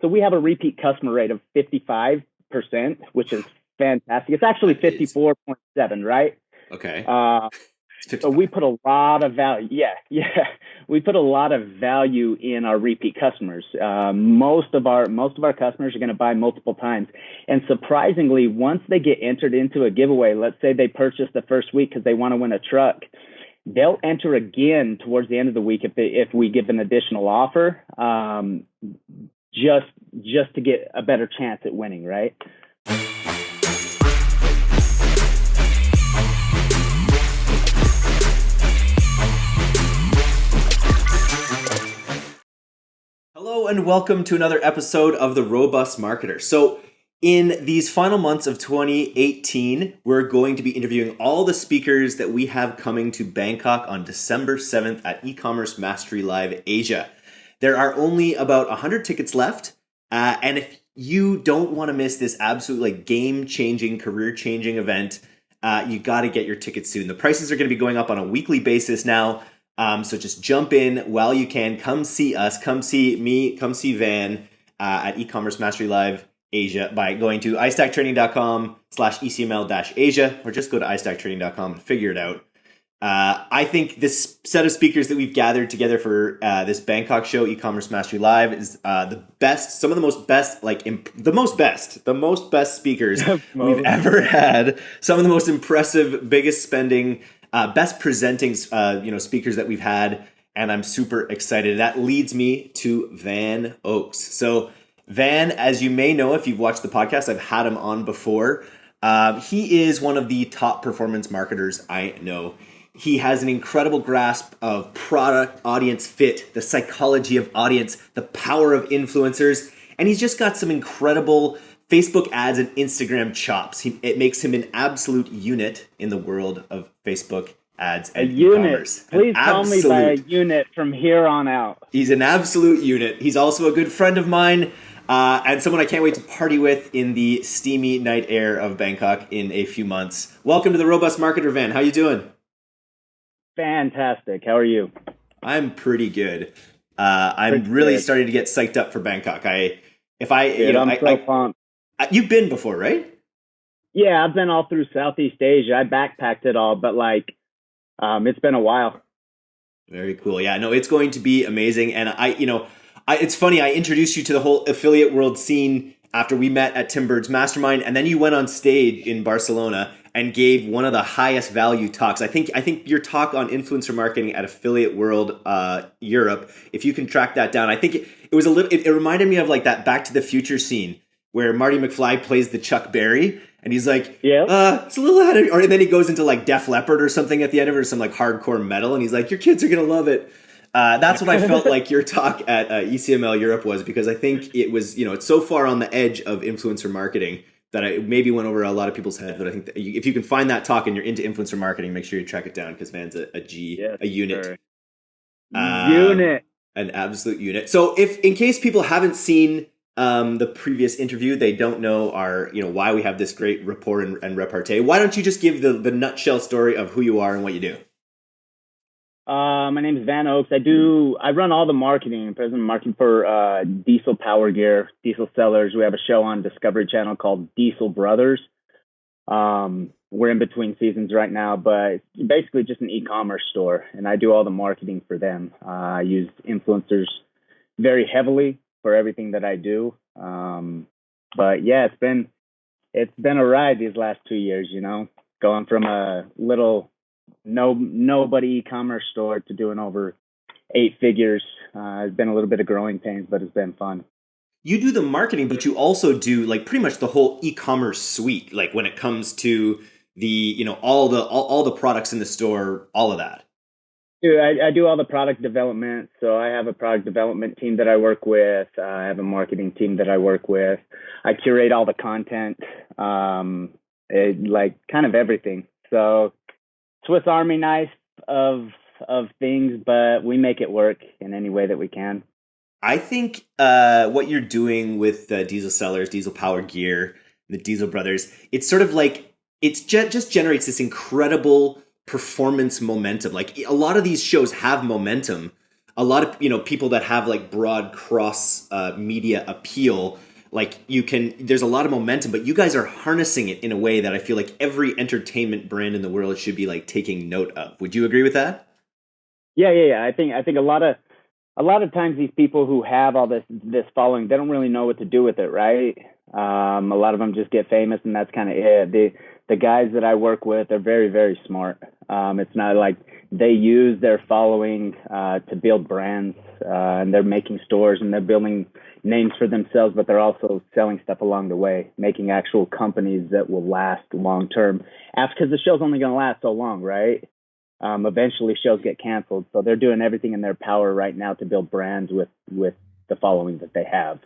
So we have a repeat customer rate of 55%, which is fantastic. It's actually 54.7, right? Okay. Uh, so we put a lot of value. Yeah, yeah, we put a lot of value in our repeat customers. Uh, most of our most of our customers are going to buy multiple times, and surprisingly, once they get entered into a giveaway, let's say they purchase the first week because they want to win a truck, they'll enter again towards the end of the week if they if we give an additional offer, um, just just to get a better chance at winning, right? Hello and welcome to another episode of The Robust Marketer. So, in these final months of 2018, we're going to be interviewing all the speakers that we have coming to Bangkok on December 7th at e-commerce mastery live Asia. There are only about 100 tickets left, uh, and if you don't want to miss this absolutely like game-changing, career-changing event, uh, you got to get your tickets soon. The prices are going to be going up on a weekly basis now. Um, so just jump in while you can. Come see us. Come see me. Come see Van uh, at e-commerce mastery live Asia by going to istacktraining.com slash ECML dash Asia or just go to istacktraining.com and figure it out. Uh, I think this set of speakers that we've gathered together for uh, this Bangkok show, e-commerce mastery live, is uh, the best. Some of the most best, like imp- the most best, the most best speakers we've ever had. Some of the most impressive, biggest spending uh, best presenting uh, you know speakers that we've had, and I'm super excited. That leads me to Van Oaks. So Van, as you may know if you've watched the podcast, I've had him on before. Uh, he is one of the top performance marketers I know. He has an incredible grasp of product, audience fit, the psychology of audience, the power of influencers, and he's just got some incredible Facebook ads and Instagram chops. He, it makes him an absolute unit in the world of Facebook ads and a unit. Please call me by a unit from here on out. He's an absolute unit. He's also a good friend of mine. Uh, and someone I can't wait to party with in the steamy night air of Bangkok in a few months. Welcome to the Robust Marketer Van. How you doing? Fantastic. How are you? I'm pretty good. Uh, I'm pretty really good. starting to get psyched up for Bangkok. I, if I, Dude, you know, I'm I, so I, pumped. You've been before, right? Yeah, I've been all through Southeast Asia. I backpacked it all, but like, um, it's been a while. Very cool. Yeah, no, it's going to be amazing. And I, you know, I, it's funny. I introduced you to the whole affiliate world scene after we met at Tim Burd's Mastermind, and then you went on stage in Barcelona and gave one of the highest value talks. I think I think your talk on influencer marketing at Affiliate World uh, Europe. If you can track that down, I think it, it was a little. It, it reminded me of like that Back to the Future scene where Marty McFly plays the Chuck Berry, and he's like, "Yeah, uh, it's a little ahead of," or and then he goes into like Def Leppard or something at the end of it, or some like hardcore metal, and he's like, "Your kids are gonna love it." Uh, that's what I felt like your talk at uh, ECML Europe was because I think it was you know it's so far on the edge of influencer marketing that I maybe went over a lot of people's heads. But I think you, if you can find that talk and you're into influencer marketing, make sure you track it down because Van's a, a G, yes, a unit. Um, unit, an absolute unit. So if in case people haven't seen um, the previous interview, they don't know our, you know, why we have this great rapport and, and repartee. Why don't you just give the, the nutshell story of who you are and what you do? Uh, my name is Van Oaks. I do. I run all the marketing. President marketing for uh, Diesel Power Gear, Diesel Sellerz. We have a show on Discovery Channel called Diesel Brothers. Um, we're in between seasons right now, but basically just an e-commerce store, and I do all the marketing for them. Uh, I use influencers very heavily for everything that I do. Um, but yeah, it's been it's been a ride these last two years. You know, going from a little no nobody e-commerce store to doing over eight figures. Uh, it's been a little bit of growing pains, but it's been fun. You do the marketing, but you also do like pretty much the whole e-commerce suite. Like when it comes to the you know all the all, all the products in the store, all of that. Dude, I, I do all the product development. So I have a product development team that I work with. Uh, I have a marketing team that I work with. I curate all the content, um, it, like kind of everything. So Swiss Army knife of of things, but we make it work in any way that we can. I think uh, what you're doing with Diesel Sellerz, Diesel Power Gear, the Diesel Brothers, it's sort of like it just just generates this incredible performance momentum. Like a lot of these shows have momentum. a lot of you know people that have like broad cross uh, media appeal like you can there's a lot of momentum but you guys are harnessing it in a way that i feel like every entertainment brand in the world should be like taking note of. Would you agree with that? Yeah yeah yeah. I think i think a lot of a lot of times these people who have all this this following they don't really know what to do with it right? Um, a lot of them just get famous and that's kind of it. The the guys that i work with are very very smart. Um, it's not like they use their following uh, to build brands uh, and they're making stores and they're building names for themselves, but they're also selling stuff along the way, making actual companies that will last long term. Because the show's only going to last so long, right? Um, eventually, shows get canceled, so they're doing everything in their power right now to build brands with with the following that they have.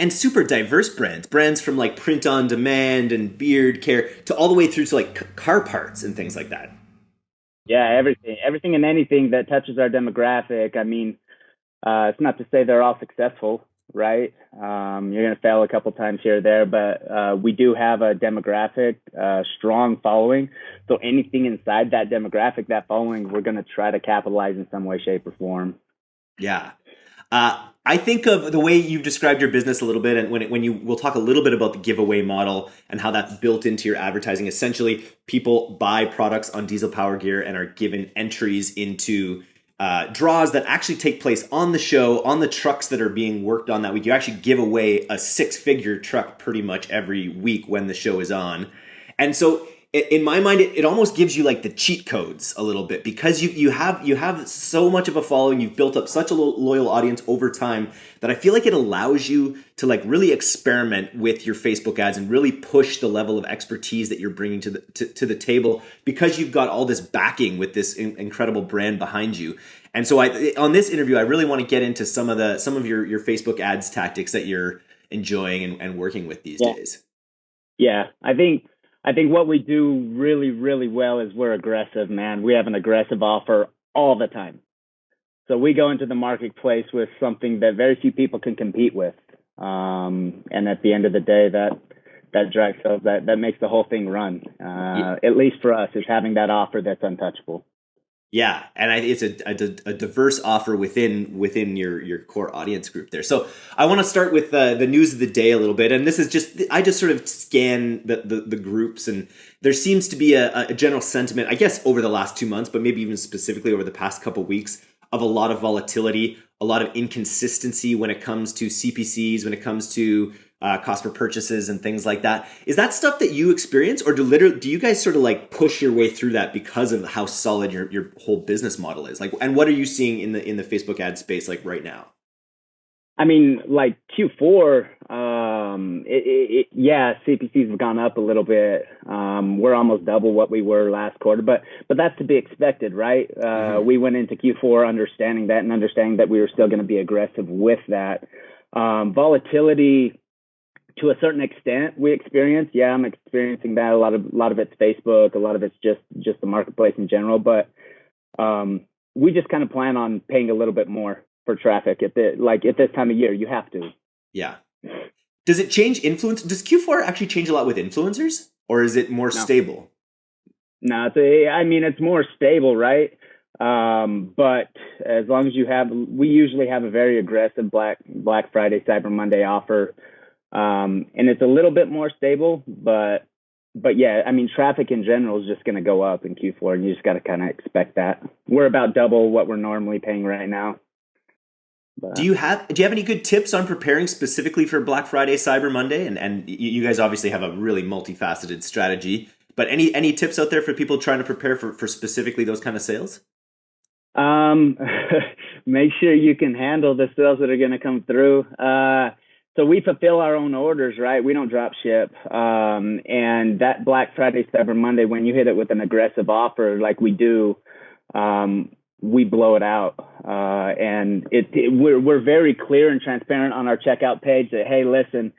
And super diverse brands, brands from like print on demand and beard care to all the way through to like car parts and things like that. Yeah, everything, everything and anything that touches our demographic. I mean, uh, it's not to say they're all successful, right? Um, you're going to fail a couple times here or there, but uh, we do have a demographic, uh, strong following. So anything inside that demographic, that following, we're going to try to capitalize in some way, shape, or form. Yeah. Uh, I think of the way you've described your business a little bit, and when it, when you we'll talk a little bit about the giveaway model and how that's built into your advertising. Essentially, people buy products on Diesel Power Gear and are given entries into uh, draws that actually take place on the show on the trucks that are being worked on that week. You actually give away a six figure truck pretty much every week when the show is on, and so in my mind it, it almost gives you like the cheat codes a little bit because you you have you have so much of a following. You've built up such a loyal audience over time that i feel like it allows you to like really experiment with your facebook ads and really push the level of expertise that you're bringing to the to, to the table because you've got all this backing with this in, incredible brand behind you. And so i on this interview i really want to get into some of the some of your your facebook ads tactics that you're enjoying and, and working with these yeah. days. Yeah. I think I think what we do really, really well is we're aggressive, man. We have an aggressive offer all the time. So we go into the marketplace with something that very few people can compete with. Um, and at the end of the day, that that drives that that makes the whole thing run. Uh, yeah. At least for us, is having that offer that's untouchable. Yeah, and I, it's a, a, a, diverse offer within within your your core audience group there. So I want to start with uh, the news of the day a little bit, and this is just I just sort of scan the the, the groups, and there seems to be a, a, general sentiment, I guess, over the last two months, but maybe even specifically over the past couple weeks, of a lot of volatility, a lot of inconsistency when it comes to CPCs, when it comes to uh, cost per purchases and things like that. Is that stuff that you experience, or do literally do you guys sort of like push your way through that because of how solid your your whole business model is? Like, and what are you seeing in the in the Facebook ad space like right now? I mean, like Q4, um, it, it, it, yeah, CPCs have gone up a little bit. Um, we're almost double what we were last quarter, but but that's to be expected, right? Uh, mm-hmm. We went into Q4 understanding that and understanding that we were still going to be aggressive with that. Um, volatility to a certain extent we experience. Yeah, I'm experiencing that. A lot of a lot of it's Facebook, a lot of it's just just the marketplace in general. But um, we just kind of plan on paying a little bit more for traffic at the like at this time of year. You have to. Yeah. Does it change influence? Does Q4 actually change a lot with influencers, or is it more no. stable? No, it's a, I mean it's more stable, right? Um, but as long as you have, we usually have a very aggressive Black Black Friday, Cyber Monday offer um, and it's a little bit more stable, but but yeah, I mean, traffic in general is just going to go up in Q4, and you just got to kind of expect that. We're about double what we're normally paying right now. But, do you have do you have any good tips on preparing specifically for Black Friday, Cyber Monday, and and you guys obviously have a really multifaceted strategy. But any any tips out there for people trying to prepare for for specifically those kind of sales? Um, make sure you can handle the sales that are going to come through. Uh, so we fulfill our own orders, right? We don't drop ship. Um, and that Black Friday, Cyber Monday, when you hit it with an aggressive offer like we do, um, we blow it out. Uh, and it, it, we're, we're very clear and transparent on our checkout page that, hey, listen,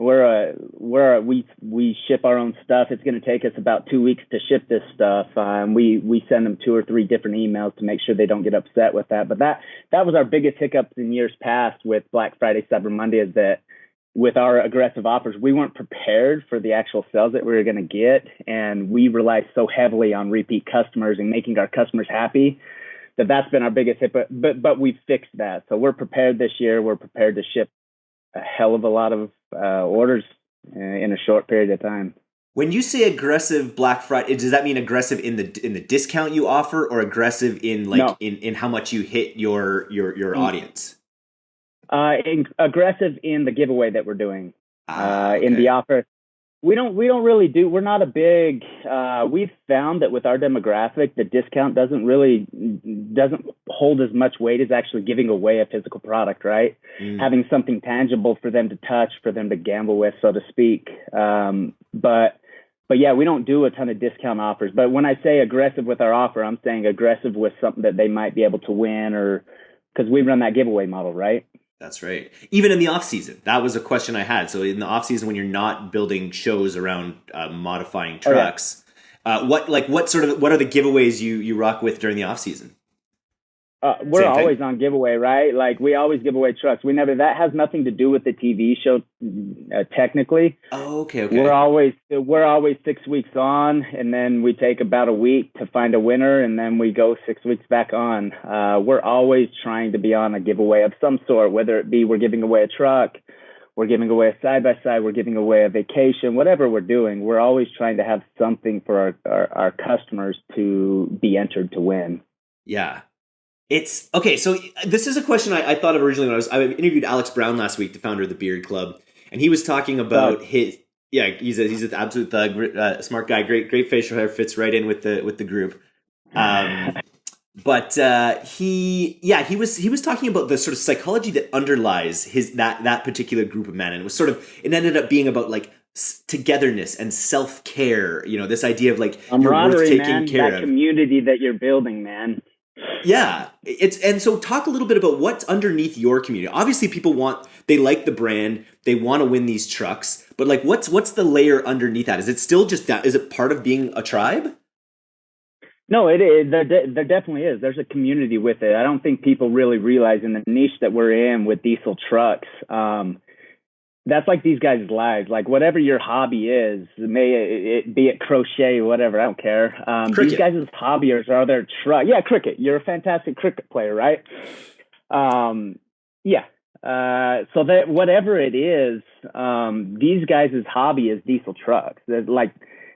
we're a we're we we ship our own stuff. It's going to take us about two weeks to ship this stuff. Um, we we send them two or three different emails to make sure they don't get upset with that. But that that was our biggest hiccups in years past with Black Friday, Cyber Monday, is that with our aggressive offers, we weren't prepared for the actual sales that we were going to get, and we relied so heavily on repeat customers and making our customers happy that that's been our biggest hit. But but but we fixed that, so we're prepared this year. We're prepared to ship a hell of a lot of uh, orders in a short period of time. When you say aggressive Black Friday, does that mean aggressive in the in the discount you offer, or aggressive in like no. in, in how much you hit your your your mm. audience? Uh, in, aggressive in the giveaway that we're doing. Ah, okay. uh, in the offer, we don't we don't really do. We're not a big. Uh, we've found that with our demographic, the discount doesn't really doesn't hold as much weight as actually giving away a physical product, right? Mm. Having something tangible for them to touch, for them to gamble with, so to speak. Um, but but yeah, we don't do a ton of discount offers. But when I say aggressive with our offer, I'm saying aggressive with something that they might be able to win or because we run that giveaway model, right? That's right. Even in the off season, that was a question I had. So in the off season, when you're not building shows around uh, modifying trucks, oh, yeah. uh, what like what sort of what are the giveaways you you rock with during the off season? Uh, we're Same always thing. on giveaway, right? Like we always give away trucks. We never that has nothing to do with the TV show, uh, technically. Oh, okay, okay. We're always we're always six weeks on, and then we take about a week to find a winner, and then we go six weeks back on. Uh, we're always trying to be on a giveaway of some sort, whether it be we're giving away a truck, we're giving away a side by side, we're giving away a vacation, whatever we're doing. We're always trying to have something for our, our, our customers to be entered to win. Yeah, it's okay. So this is a question I, I, thought of originally when I was I interviewed Alex Brown last week, the founder of the Beard Club, and he was talking about his yeah he's a he's an absolute thug, uh, smart guy, great great facial hair, fits right in with the with the group. Um, but uh, he yeah he was he was talking about the sort of psychology that underlies his that that particular group of men, and it was sort of it ended up being about like togetherness and self care. You know, this idea of like you're worth taking man, care that of. community that you're building, man. Yeah, it's and so talk a little bit about what's underneath your community. Obviously, people want they like the brand, they want to win these trucks, but like, what's what's the layer underneath that? Is it still just that? Is it part of being a tribe? No, it is. There, there definitely is. There's a community with it. I don't think people really realize in the niche that we're in with diesel trucks. Um, that's like these guys' lives. Like whatever your hobby is, may it be it crochet, or whatever. I don't care. Um, these guys' hobbies are their truck. Yeah, cricket. You're a fantastic cricket player, right? Um, yeah. Uh, so that whatever it is, um, these guys' hobby is diesel trucks. They're like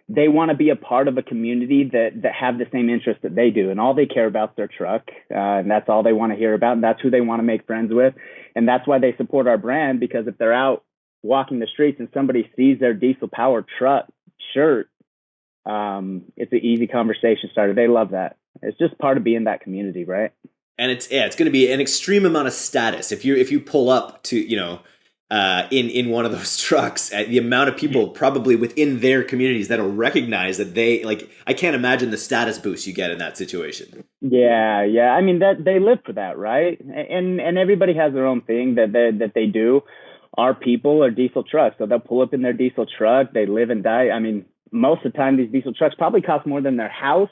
they want to be a part of a community that that have the same interest that they do, and all they care about is their truck, uh, and that's all they want to hear about, and that's who they want to make friends with, and that's why they support our brand because if they're out walking the streets and somebody sees their diesel powered truck shirt, um, it's an easy conversation starter. They love that. It's just part of being that community, right? And it's yeah, it's going to be an extreme amount of status if you if you pull up to you know uh, in in one of those trucks, uh, the amount of people probably within their communities that'll recognize that they like. I can't imagine the status boost you get in that situation. Yeah, yeah. I mean that they live for that, right? And and everybody has their own thing that they, that they do our people are diesel trucks. So they'll pull up in their diesel truck. They live and die. I mean, most of the time, these diesel trucks probably cost more than their house.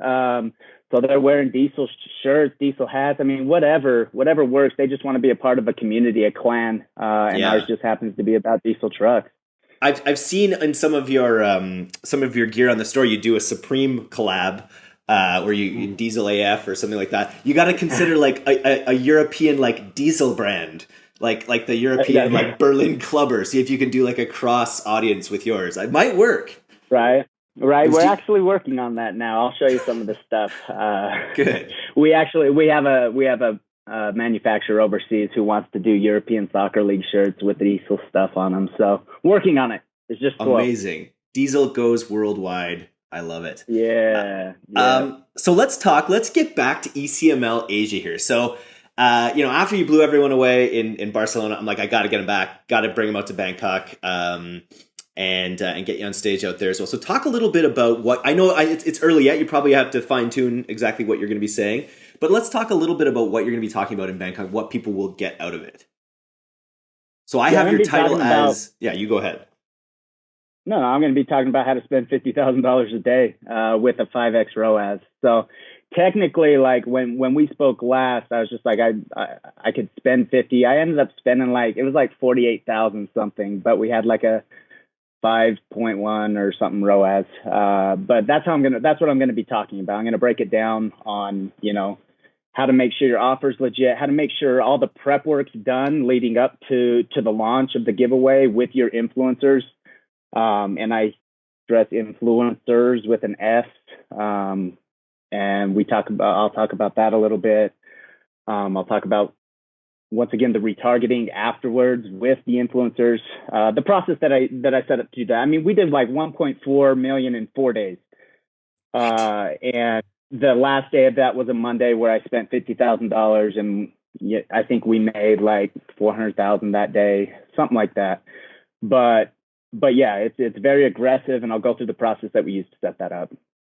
Um, so they're wearing diesel shirts, diesel hats. I mean, whatever, whatever works. They just want to be a part of a community, a clan, uh, and yeah. ours just happens to be about diesel trucks. I've I've seen in some of your um, some of your gear on the store, you do a Supreme collab. Uh, where you, you, diesel AF or something like that, you got to consider like a, a, a European like diesel brand like like the European yeah. like Berlin clubber. See if you can do like a cross audience with yours. It might work. Right. Right, we're actually working on that now. I'll show you some of the stuff. Uh, Good. We actually we have a we have a uh, manufacturer overseas who wants to do European Soccer League shirts with the diesel stuff on them. So working on it. It's just amazing. Diesel goes worldwide. I love it. Yeah, uh, yeah. Um, so let's talk. Let's get back to ECML Asia here. So uh, you know, after you blew everyone away in, in Barcelona, I'm like, I got to get him back. Got to bring him out to Bangkok. Um, and uh, and get you on stage out there as well. So talk a little bit about what I know. I, it's, it's early yet. You probably have to fine tune exactly what you're going to be saying. But let's talk a little bit about what you're going to be talking about in Bangkok. What people will get out of it. So I yeah, have your title as about, yeah. You go ahead. No, no, I'm going to be talking about how to spend fifty thousand dollars a day uh, with a five X ROAS. So technically like when when we spoke last i was just like I, I i, could spend 50 i ended up spending like it was like 48,000 something but we had like a 5.1 or something ROAS uh, but that's how i'm gonna that's what i'm gonna be talking about i'm gonna break it down on you know how to make sure your offer's legit, how to make sure all the prep work's done leading up to to the launch of the giveaway with your influencers. Um, and I stress influencers with an S. Um, and we talk about I'll talk about that a little bit. Um, I'll talk about once again the retargeting afterwards with the influencers. Uh, the process that I that I set up to do that. I mean, we did like 1.4 million in four days, uh, and the last day of that was a Monday where I spent fifty thousand dollars, and I think we made like four hundred thousand that day, something like that. But but yeah, it's it's very aggressive, and I'll go through the process that we used to set that up.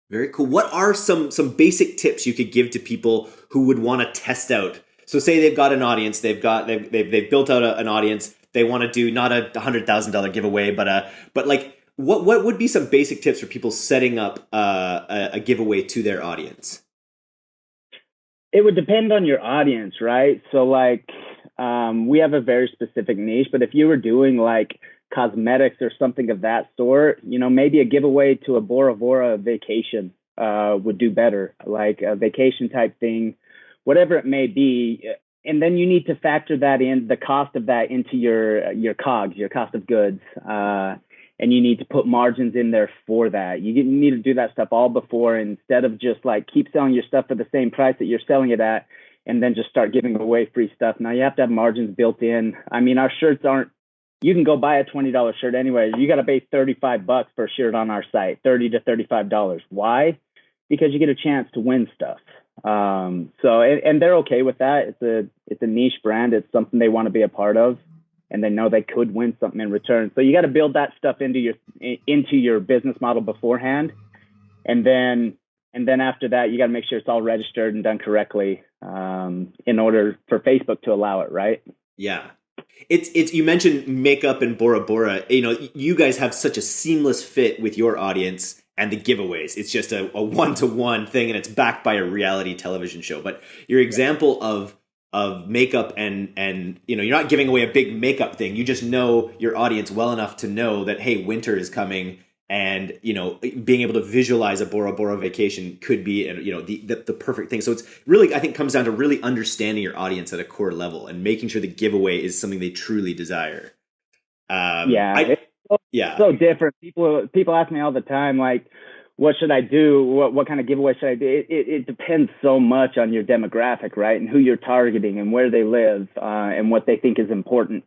Very cool. What are some some basic tips you could give to people who would want to test out? So say they've got an audience, they've got they've they've, they've built out a, an audience. They want to do not a hundred thousand dollar giveaway, but a but like what what would be some basic tips for people setting up uh, a, a giveaway to their audience? It would depend on your audience, right? So like um, we have a very specific niche, but if you were doing like cosmetics or something of that sort, you know, maybe a giveaway to a Bora Bora vacation uh, would do better, like a vacation type thing, whatever it may be. And then you need to factor that in, the cost of that into your your COGS, your cost of goods, uh, and you need to put margins in there for that. You need to do that stuff all before instead of just like keep selling your stuff for the same price that you're selling it at, and then just start giving away free stuff. Now you have to have margins built in. I mean, our shirts aren't you can go buy a $20 shirt anyway. You got to pay 35 bucks for a shirt on our site, 30 to $35. Why? Because you get a chance to win stuff. Um, so, and, and they're okay with that. It's a, it's a niche brand. It's something they want to be a part of and they know they could win something in return. So you got to build that stuff into your, into your business model beforehand. And then, and then after that, you got to make sure it's all registered and done correctly um, in order for Facebook to allow it, right? Yeah, it's it's you mentioned makeup and Bora Bora. You know, you guys have such a seamless fit with your audience and the giveaways. It's just a one to one thing, and it's backed by a reality television show. But your example of of makeup and and you know you're not giving away a big makeup thing. You just know your audience well enough to know that hey, winter is coming and you know being able to visualize a Bora Bora vacation could be you know the, the, the perfect thing. So it's really I think comes down to really understanding your audience at a core level and making sure the giveaway is something they truly desire. Um, yeah, I, so, yeah, so different. People people ask me all the time like, what should I do? What what kind of giveaway should I do? It, it, it depends so much on your demographic, right, and who you're targeting and where they live uh, and what they think is important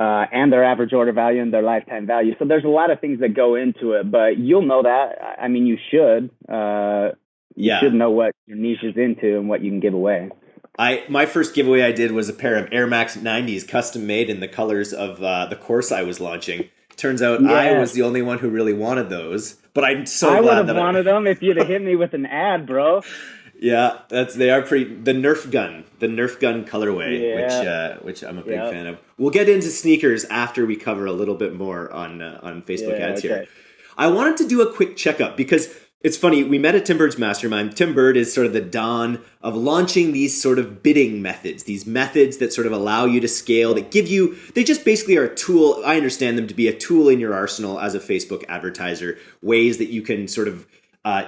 uh, and their average order value and their lifetime value. So there's a lot of things that go into it, but you'll know that. I mean, you should. Uh, you yeah. should know what your niche is into and what you can give away. I my first giveaway I did was a pair of Air Max 90s custom made in the colors of uh, the course I was launching. Turns out yeah. I was the only one who really wanted those, but I'm so I glad would have wanted I... them if you'd have hit me with an ad, bro. Yeah, that's they are pretty. The Nerf gun, the Nerf gun colorway, yeah. which uh, which I'm a big yep. fan of. We'll get into sneakers after we cover a little bit more on uh, on Facebook yeah, ads okay. here. I wanted to do a quick checkup because it's funny. We met at Tim Burd's mastermind. Tim Bird is sort of the dawn of launching these sort of bidding methods, these methods that sort of allow you to scale, that give you. They just basically are a tool. I understand them to be a tool in your arsenal as a Facebook advertiser. Ways that you can sort of uh,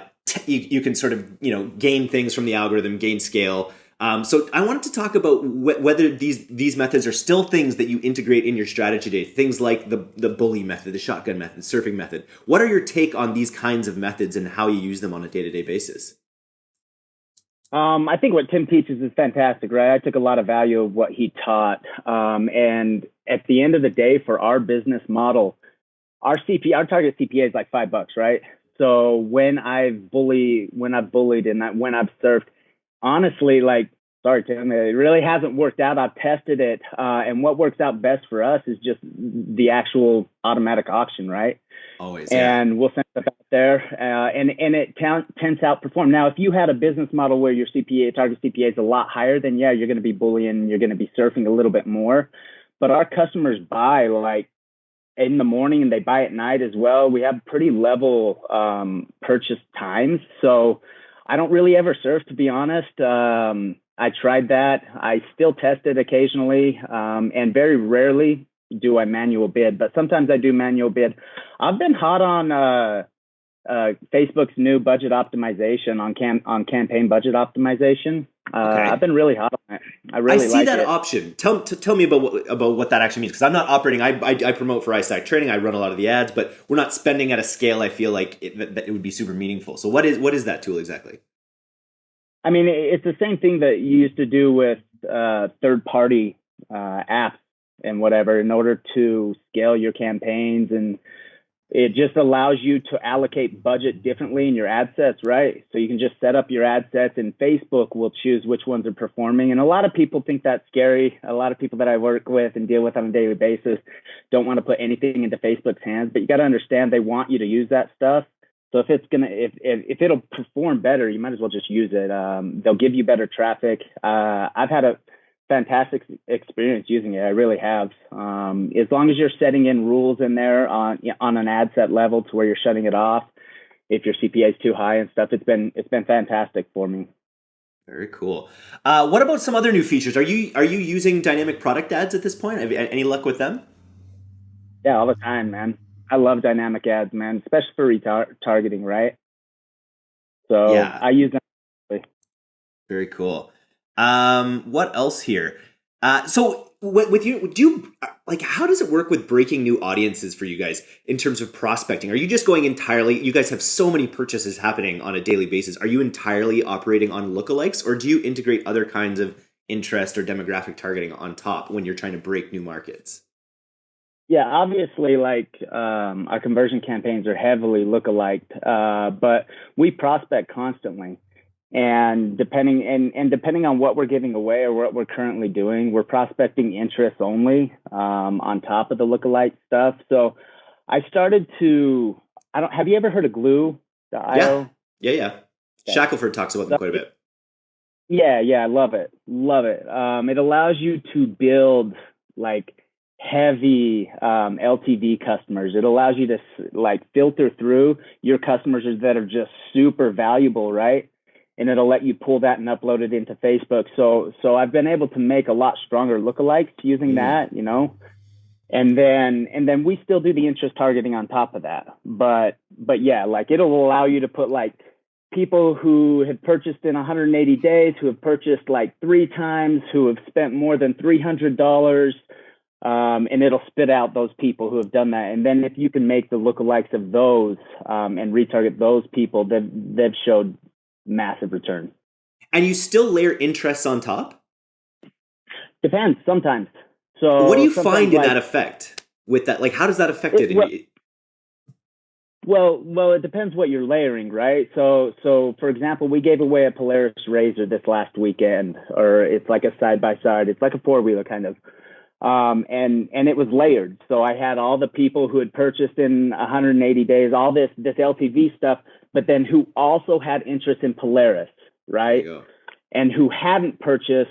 you, you can sort of you know gain things from the algorithm, gain scale. Um, so I wanted to talk about wh- whether these these methods are still things that you integrate in your strategy today. Things like the the bully method, the shotgun method, surfing method. What are your take on these kinds of methods and how you use them on a day to day basis? Um, I think what Tim teaches is fantastic, right? I took a lot of value of what he taught, um, and at the end of the day, for our business model, our CP, our target CPA is like five bucks, right? So when I've bullied, when I've bullied and when I've surfed, honestly, like, sorry, Tim, it really hasn't worked out. I've tested it. Uh, and what works out best for us is just the actual automatic auction, right? Always. And yeah. we'll send stuff out there. Uh, and, and it t- tends to outperform. Now, if you had a business model where your CPA, target CPA is a lot higher, then yeah, you're going to be bullying, you're going to be surfing a little bit more. But our customers buy like in the morning and they buy at night as well. We have pretty level um, purchase times. So I don't really ever surf, to be honest. Um, I tried that. I still test it occasionally, um, and very rarely do I manual bid, but sometimes I do manual bid. I've been hot on uh, uh, Facebook's new budget optimization on cam on campaign budget optimization. Okay. I've been really hot on it. I really I see like that it. option. Tell, t- tell me about what, about what that actually means because I'm not operating. I, I, I promote for iStack Training. I run a lot of the ads, but we're not spending at a scale. I feel like it, that, that it would be super meaningful. So what is what is that tool exactly? I mean, it's the same thing that you used to do with uh, third party uh, apps and whatever in order to scale your campaigns and it just allows you to allocate budget differently in your ad sets, right? So you can just set up your ad sets and Facebook will choose which ones are performing. And a lot of people think that's scary. A lot of people that I work with and deal with on a daily basis don't want to put anything into Facebook's hands, but you got to understand they want you to use that stuff. So if it's gonna if, if, if it'll perform better, you might as well just use it. Um, they'll give you better traffic. Uh, I've had a fantastic experience using it. I really have. Um, as long as you're setting in rules in there on on an ad set level to where you're shutting it off, if your CPA is too high and stuff, it's been it's been fantastic for me. Very cool. Uh, what about some other new features? Are you are you using dynamic product ads at this point? Have you, any luck with them? Yeah, all the time, man. I love dynamic ads, man, especially for retargeting, right? So yeah. I use them. Very cool. Um, what else here? Uh, so with you, do you like how does it work with breaking new audiences for you guys in terms of prospecting? Are you just going entirely? You guys have so many purchases happening on a daily basis. Are you entirely operating on lookalikes, or do you integrate other kinds of interest or demographic targeting on top when you're trying to break new markets? Yeah, obviously, like um, our conversion campaigns are heavily lookalike, uh, but we prospect constantly and depending and, and depending on what we're giving away or what we're currently doing we're prospecting interest only um, on top of the lookalike stuff. So i started to i don't have you ever heard of Glew yeah. Yeah yeah. Okay. shackelford talks about them quite a bit. Yeah yeah i love it. Love it. Um, it allows you to build like heavy um, LTV customers. It allows you to like filter through your customers that are just super valuable, right? And it'll let you pull that and upload it into Facebook. So so I've been able to make a lot stronger lookalikes using mm that, you know. And then and then we still do the interest targeting on top of that. But but yeah, like it'll allow you to put like people who have purchased in 180 days, who have purchased like three times, who have spent more than $300. Um, and it'll spit out those people who have done that. And then if you can make the lookalikes of those um, and retarget those people, they've, they've showed massive return. And you still layer interest on top? Depends sometimes. So what do you find in like, that effect with that? Like, how does that affect it? it well, well, well, it depends what you're layering, right? So, so for example, we gave away a Polaris Razor this last weekend, or it's like a side by side. It's like a four wheeler kind of. Um, and and it was layered. So I had all the people who had purchased in 180 days, all this this LTV stuff, but then who also had interest in Polaris, right? And who hadn't purchased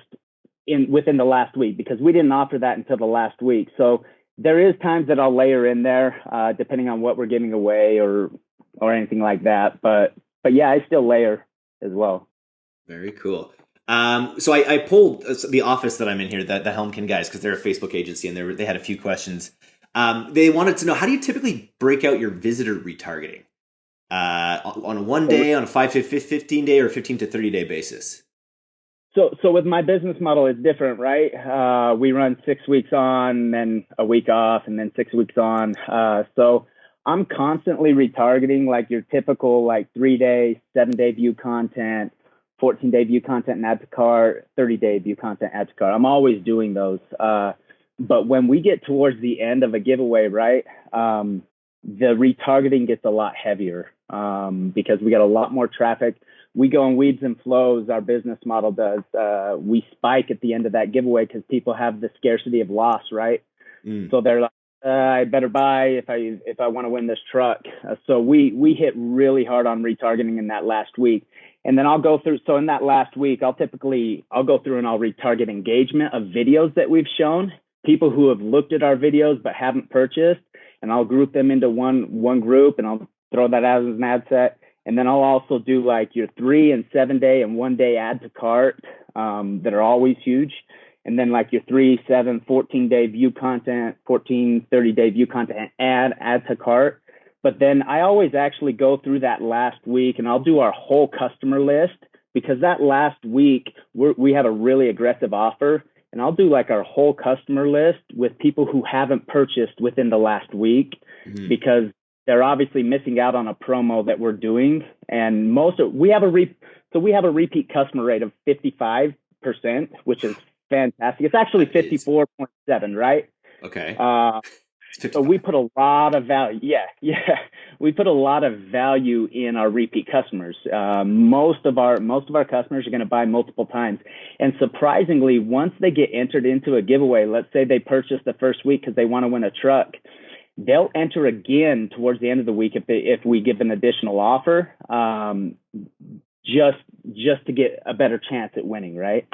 in within the last week because we didn't offer that until the last week. So there is times that I'll layer in there, uh, depending on what we're giving away or or anything like that. But but yeah, I still layer as well. Very cool. Um, so I, I pulled uh, the office that I'm in here, the, the Helmkin guys, because they're a Facebook agency, and they were, they had a few questions. Um, they wanted to know how do you typically break out your visitor retargeting? Uh, on a one day, on a five to 15 day, or 15 to 30 day basis? So, so with my business model, it's different, right? Uh, we run six weeks on, then a week off, and then six weeks on. Uh, so I'm constantly retargeting like your typical like three day, seven day view content, 14 day view content and add to cart, 30 day view content, add to cart. I'm always doing those. Uh, but when we get towards the end of a giveaway, right, um, the retargeting gets a lot heavier um, because we get a lot more traffic. We go in weeds and flows. Our business model does. Uh, we spike at the end of that giveaway because people have the scarcity of loss, right? Mm. So they're like, uh, I better buy if I if I want to win this truck. Uh, so we we hit really hard on retargeting in that last week, and then I'll go through. So in that last week, I'll typically I'll go through and I'll retarget engagement of videos that we've shown people who have looked at our videos but haven't purchased, and I'll group them into one one group, and I'll throw that out as an ad set. And then I'll also do like your three and seven day and one day add to cart um, that are always huge. And then like your three, seven, 14 day view content, 14, 30 day view content, add, add to cart. But then I always actually go through that last week and I'll do our whole customer list because that last week we're, we have a really aggressive offer and I'll do like our whole customer list with people who haven't purchased within the last week mm-hmm. because they're obviously missing out on a promo that we're doing. And most of we have a re so we have a repeat customer rate of 55%, which is fantastic. It's actually 54.7, right? Okay. Uh, so we put a lot of value. Yeah, yeah, we put a lot of value in our repeat customers. Uh, most of our most of our customers are going to buy multiple times, and surprisingly, once they get entered into a giveaway, let's say they purchase the first week because they want to win a truck, they'll enter again towards the end of the week if they if we give an additional offer, um, just just to get a better chance at winning, right?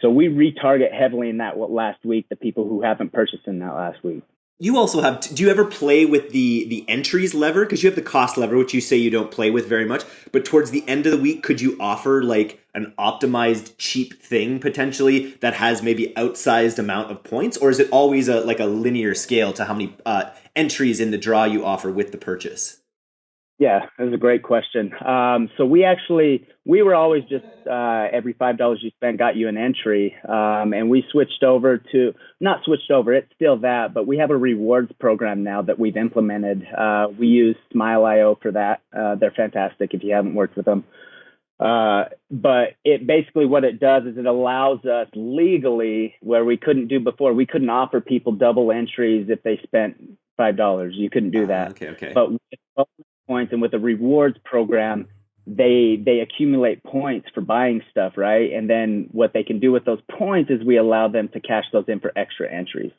So we retarget heavily in that last week the people who haven't purchased in that last week you also have do you ever play with the the entries lever? Because you have the cost lever which you say you don't play with very much but towards the end of the week could you offer like an optimized cheap thing potentially that has maybe outsized amount of points? Or is it always a like a linear scale to how many uh, entries in the draw you offer with the purchase yeah, that was a great question. Um, so we actually we were always just uh, every five dollars you spent got you an entry, um, and we switched over to not switched over. It's still that, but we have a rewards program now that we've implemented. Uh, we use Smile.io for that. Uh, they're fantastic if you haven't worked with them. Uh, but it basically what it does is it allows us legally where we couldn't do before. We couldn't offer people double entries if they spent five dollars. You couldn't do ah, that. okay, okay. But points and with a rewards program they they accumulate points for buying stuff right? And then what they can do with those points is we allow them to cash those in for extra entries.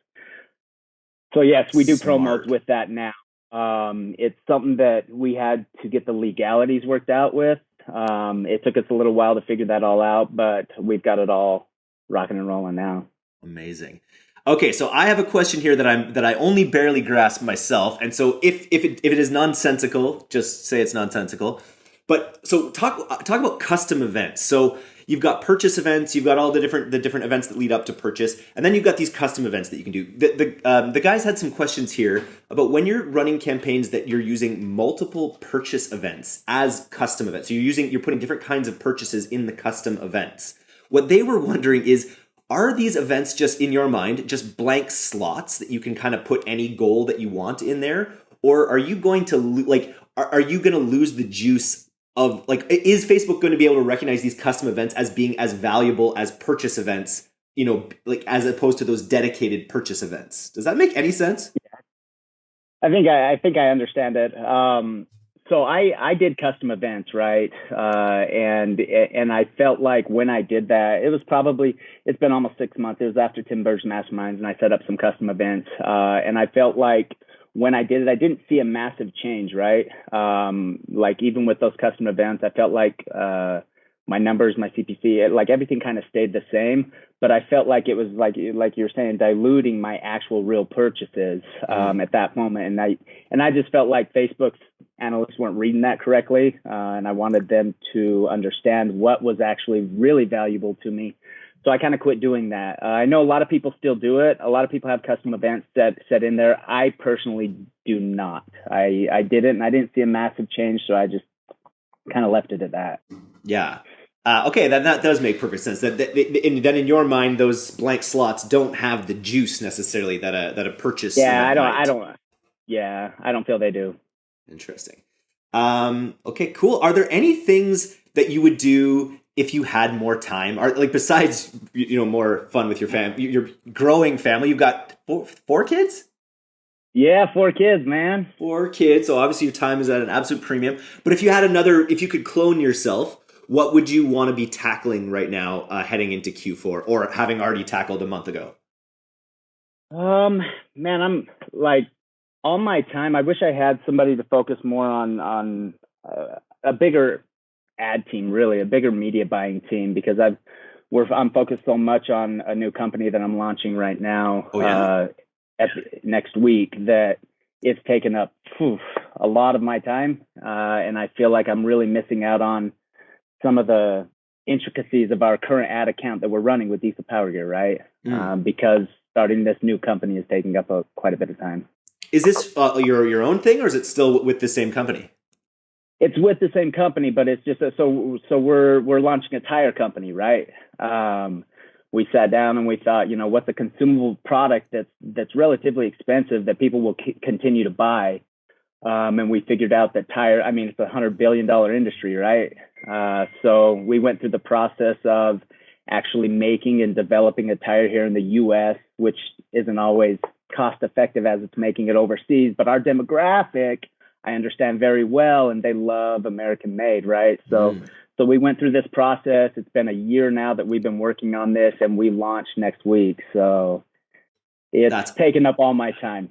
So yes we do Smart. promos with that now. Um, it's something that we had to get the legalities worked out with. Um, it took us a little while to figure that all out but we've got it all rocking and rolling now. Amazing Okay, so I have a question here that I'm that I only barely grasp myself, and so if if it, if it is nonsensical, just say it's nonsensical. But so talk talk about custom events. So you've got purchase events, you've got all the different the different events that lead up to purchase, and then you've got these custom events that you can do. The the, um, the guys had some questions here about when you're running campaigns that you're using multiple purchase events as custom events. So you're using you're putting different kinds of purchases in the custom events. What they were wondering is are these events just in your mind just blank slots that you can kind of put any goal that you want in there? Or are you going to like are, are you going to lose the juice of like is facebook going to be able to recognize these custom events as being as valuable as purchase events you know like as opposed to those dedicated purchase events? Does that make any sense? I think i, I think i understand it. Um so I I did custom events, right? Uh, and and I felt like when I did that, it was probably it's been almost six months. It was after Tim Burd's Masterminds, and I set up some custom events. Uh, and I felt like when I did it, I didn't see a massive change, right? Um, like even with those custom events, I felt like uh, my numbers, my CPC, it, like everything kind of stayed the same. But I felt like it was like like you're saying, diluting my actual real purchases um, at that moment, and I and I just felt like Facebook's analysts weren't reading that correctly, uh, and I wanted them to understand what was actually really valuable to me. So I kind of quit doing that. Uh, I know a lot of people still do it. A lot of people have custom events set set in there. I personally do not. I I did it, and I didn't see a massive change, so I just kind of left it at that. Yeah. Uh, okay, that, that does make perfect sense. That, that, in, then in your mind, those blank slots don't have the juice necessarily that a that a purchase. Yeah, I don't. Might. I don't. Yeah, I don't feel they do. Interesting. Um, okay, cool. Are there any things that you would do if you had more time? Are like besides you know more fun with your family, your growing family? You've got four, four kids. Yeah, four kids, man. Four kids. So obviously your time is at an absolute premium. But if you had another, if you could clone yourself, what would you want to be tackling right now uh, heading into Q4 or having already tackled a month ago? Um, man, I'm like all my time. I wish I had somebody to focus more on on uh, a bigger ad team, really, a bigger media buying team, because I've we're I'm focused so much on a new company that I'm launching right now oh, yeah. uh, at next week that it's taken up whew, a lot of my time, uh, and I feel like I'm really missing out on some of the intricacies of our current ad account that we're running with Diesel Power Gear, right? Mm. Um, because starting this new company is taking up a, quite a bit of time. Is this uh, your your own thing, or is it still with the same company? It's with the same company, but it's just a, so so we're we're launching a tire company, right? Um, we sat down and we thought, you know, what's a consumable product that's that's relatively expensive that people will c- continue to buy, um, and we figured out that tire. I mean, it's a hundred billion dollar industry, right? Uh, so we went through the process of actually making and developing a tire here in the U.S., which isn't always cost effective as it's making it overseas. But our demographic, I understand very well, and they love American made, right? So. Mm. So we went through this process. It's been a year now that we've been working on this, and we launch next week. So it's That's- taken up all my time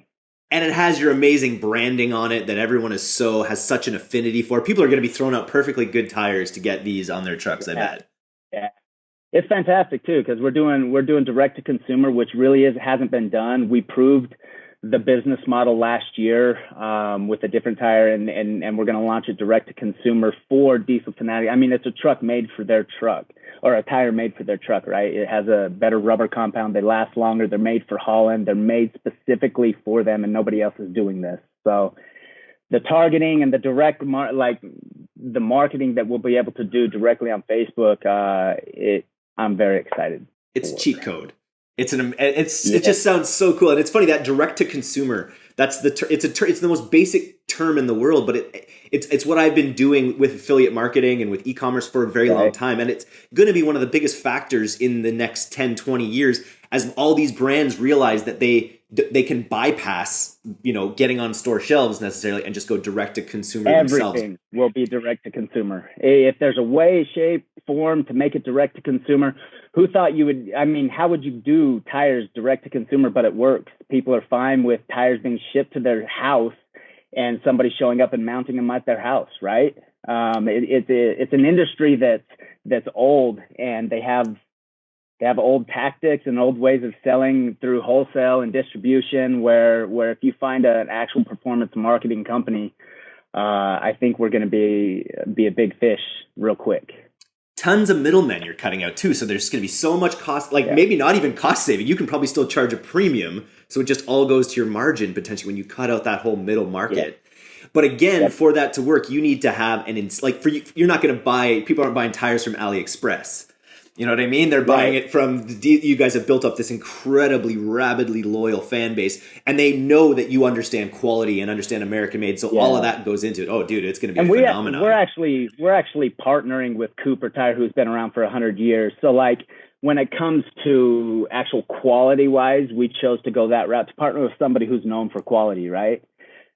and it has your amazing branding on it that everyone is so has such an affinity for. People are going to be throwing out perfectly good tires to get these on their trucks. I bet. Yeah, it's fantastic too because we're doing we're doing direct to consumer, which really is hasn't been done. We proved the business model last year um, with a different tire, and and and we're going to launch it direct to consumer for Diesel Fanatic. I mean, it's a truck made for their truck or a tire made for their truck, right? It has a better rubber compound. They last longer. They're made for Holland. They're made specifically for them, and nobody else is doing this. So the targeting and the direct mar- like the marketing that we'll be able to do directly on Facebook, uh, it I'm very excited. It's cheat code. It's an it's yeah. it just sounds so cool, and it's funny that direct to consumer. That's the ter- it's a ter- it's the most basic term in the world, but it it's it's what I've been doing with affiliate marketing and with e-commerce for a very right. long time, and it's going to be one of the biggest factors in the next 10, 20 years as all these brands realize that they they can bypass you know getting on store shelves necessarily and just go direct to consumer Everything themselves. will be direct to consumer. If there's a way, shape, form to make it direct to consumer, who thought you would i mean how would you do tires direct to consumer but it works people are fine with tires being shipped to their house and somebody showing up and mounting them at their house right um, it, it's it's an industry that's that's old and they have they have old tactics and old ways of selling through wholesale and distribution where where if you find an actual performance marketing company uh, I think we're going to be be a big fish real quick tons of middlemen you're cutting out too. So there's going to be so much cost, like yeah. maybe not even cost saving. You can probably still charge a premium. So it just all goes to your margin potentially when you cut out that whole middle market. Yeah. But again, yeah. for that to work, you need to have an ins- like for you, you're not going to buy. People aren't buying tires from AliExpress. You know what I mean? They're buying right. it from the, you guys have built up this incredibly rabidly loyal fan base, and they know that you understand quality and understand American made. So yeah. all of that goes into it. Oh, dude, it's going to be and a we phenomenon. we're actually we're actually partnering with Cooper Tire, who's been around for hundred years. So like when it comes to actual quality wise, we chose to go that route to partner with somebody who's known for quality, right?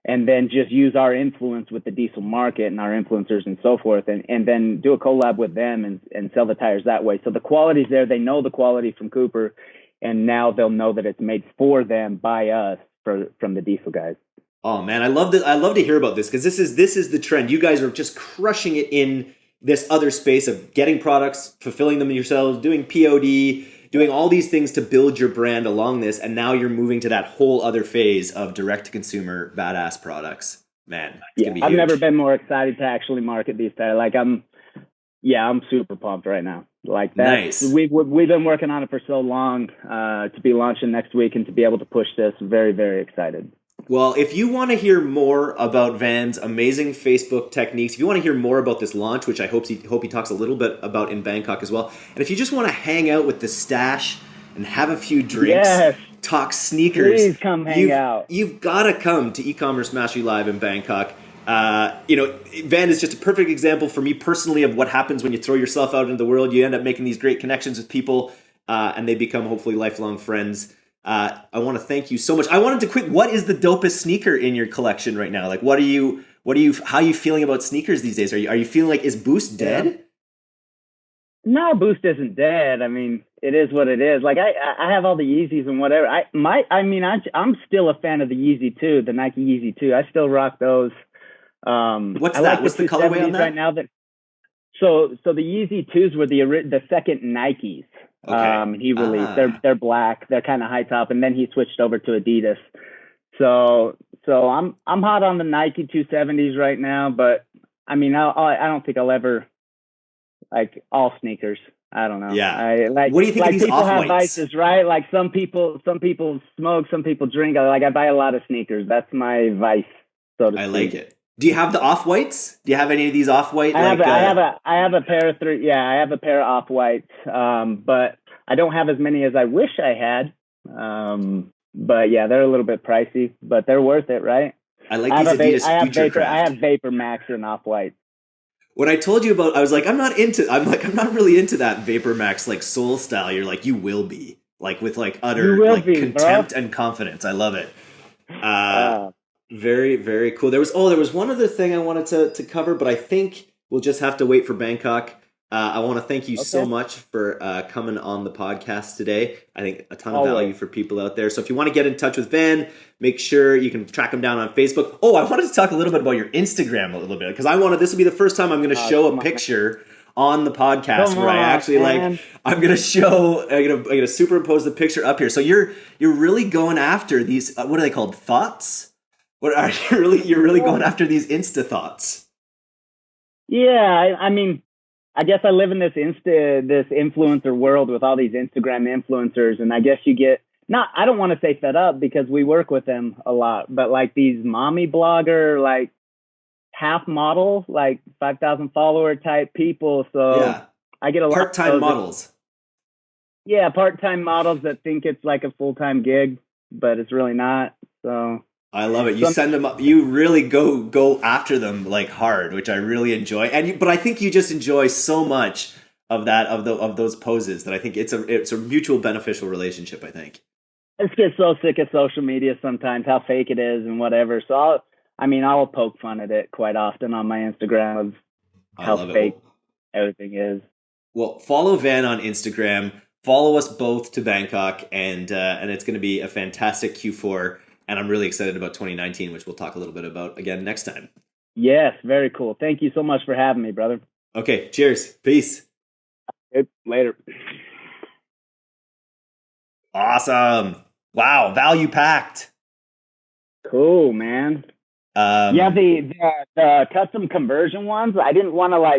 And then just use our influence with the diesel market and our influencers and so forth and, and then do a collab with them and, and sell the tires that way. So the quality's there. They know the quality from Cooper and now they'll know that it's made for them by us for, from the diesel guys. Oh man, I love that. I love to hear about this because this is this is the trend. You guys are just crushing it in this other space of getting products, fulfilling them yourselves, doing POD, doing all these things to build your brand along this, and now you're moving to that whole other phase of direct to consumer badass products. Man, yeah, I've never been more excited to actually market these tires. Like I'm, yeah, I'm super pumped right now. Like that, nice. we've we've been working on it for so long uh, to be launching next week and to be able to push this. Very very excited. Well, if you want to hear more about Van's amazing Facebook techniques, if you want to hear more about this launch, which I hope he, hope he talks a little bit about in Bangkok as well, and if you just want to hang out with the stash and have a few drinks, yes. talk sneakers, please come hang you've, out. You've got to come to e-commerce mastery live in Bangkok. Uh, you know, Van is just a perfect example for me personally of what happens when you throw yourself out into the world. You end up making these great connections with people, uh, and they become hopefully lifelong friends. Uh, I want to thank you so much. I wanted to quick. What is the dopest sneaker in your collection right now? Like, what are you? What are you? How are you feeling about sneakers these days? Are you? Are you feeling like is Boost dead? Yeah. No, Boost isn't dead. I mean, it is what it is. Like I, I have all the Yeezys and whatever. I my, I mean, I, I'm still a fan of the Yeezy too, the Nike Yeezy too. I still rock those. Um, What's I that? Like What's the, the colorway on that? Right now, that so so the Yeezy twos were the the second Nikes. Okay. Um, he released. Ah. They're they're black. They're kind of high top, and then he switched over to Adidas. So so I'm I'm hot on the Nike 270s right now, but I mean I I don't think I'll ever like all sneakers. I don't know. Yeah. I, like, what do you think like of these people have vices, right? Like some people, some people smoke, some people drink. Like I buy a lot of sneakers. That's my vice. So to I speak. like it. Do you have the off whites? Do you have any of these off white? I have, like, a, I uh, have a I have a pair of three. Yeah, I have a pair of off whites, um, but I don't have as many as I wish I had. Um, but yeah, they're a little bit pricey, but they're worth it, right? I like I have, these a va- Adidas I have vapor. I have VaporMax and off white. When I told you about, I was like, I'm not into. I'm like, I'm not really into that VaporMax like soul style. You're like, you will be like with like utter like be, bro. contempt and confidence. I love it. Uh, Uh, very very cool. There was oh, there was one other thing I wanted to to cover, but I think we'll just have to wait for Bangkok. Uh, I want to thank you so much for uh, coming on the podcast today. I think a ton of Always. value for people out there. So if you want to get in touch with Van, make sure you can track him down on Facebook. Oh, I wanted to talk a little bit about your Instagram a little bit because I wanted this will be the first time I'm going to Oh, show a picture on the podcast Come where I on, actually like. I'm gonna show. I'm gonna, I'm gonna superimpose the picture up here. So you're you're really going after these. Uh, what are they called? Thoughts. What are you really? You're really going after these Insta thoughts. Yeah, I, I mean, I guess I live in this insta this influencer world with all these Instagram influencers, and I guess you get not. I don't want to say fed up because we work with them a lot, but like these mommy blogger, like half model, like five thousand follower type people. So yeah, I get a lot of part time models. Yeah, part time models that think it's like a full time gig, but it's really not. So I love it. You Some- send them up. You really go go after them like hard, which I really enjoy. And you, but I think you just enjoy so much of that of the of those poses that I think it's a it's a mutual beneficial relationship. I think. I just get so sick of social media sometimes, how fake it is and whatever. So I'll, I mean, I'll poke fun at it quite often on my Instagram of How fake. it. everything is. Well, follow Van on Instagram. Follow us both to Bangkok, and uh, and it's going to be a fantastic Q4. And I'm really excited about 2019, which we'll talk a little bit about again next time. Yes, very cool. Thank you so much for having me, brother. Okay, cheers, peace, Later. awesome, wow, value packed. Cool, man. Um, yeah, the, the the custom conversion ones. I didn't want to like